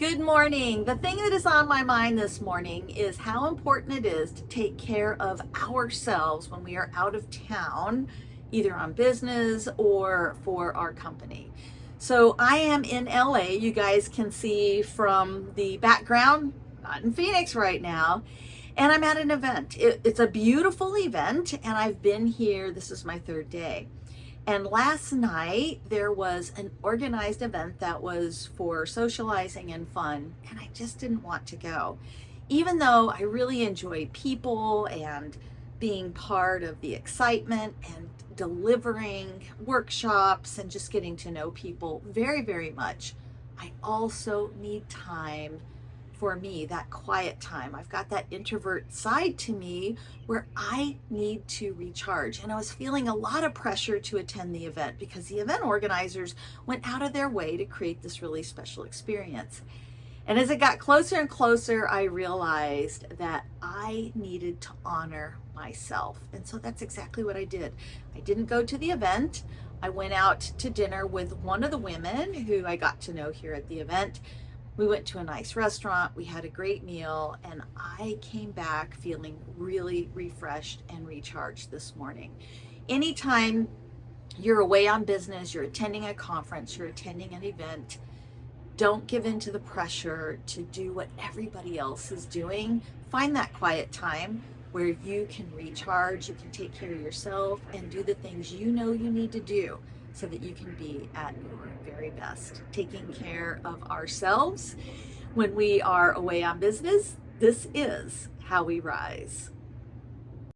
Good morning. The thing that is on my mind this morning is how important it is to take care of ourselves when we are out of town, either on business or for our company. So I am in LA. You guys can see from the background, not in Phoenix right now, and I'm at an event. It, it's a beautiful event, and I've been here. This is my third day. And last night there was an organized event that was for socializing and fun, and I just didn't want to go. Even though I really enjoy people and being part of the excitement and delivering workshops and just getting to know people very, very much, I also need time for me, that quiet time. I've got that introvert side to me where I need to recharge. And I was feeling a lot of pressure to attend the event because the event organizers went out of their way to create this really special experience. And as it got closer and closer, I realized that I needed to honor myself. And so that's exactly what I did. I didn't go to the event. I went out to dinner with one of the women who I got to know here at the event. We went to a nice restaurant, we had a great meal, and I came back feeling really refreshed and recharged this morning. Anytime you're away on business, you're attending a conference, you're attending an event, don't give in to the pressure to do what everybody else is doing. Find that quiet time where you can recharge, you can take care of yourself, and do the things you know you need to do so that you can be at your very best. Taking care of ourselves when we are away on business, this is how we rise.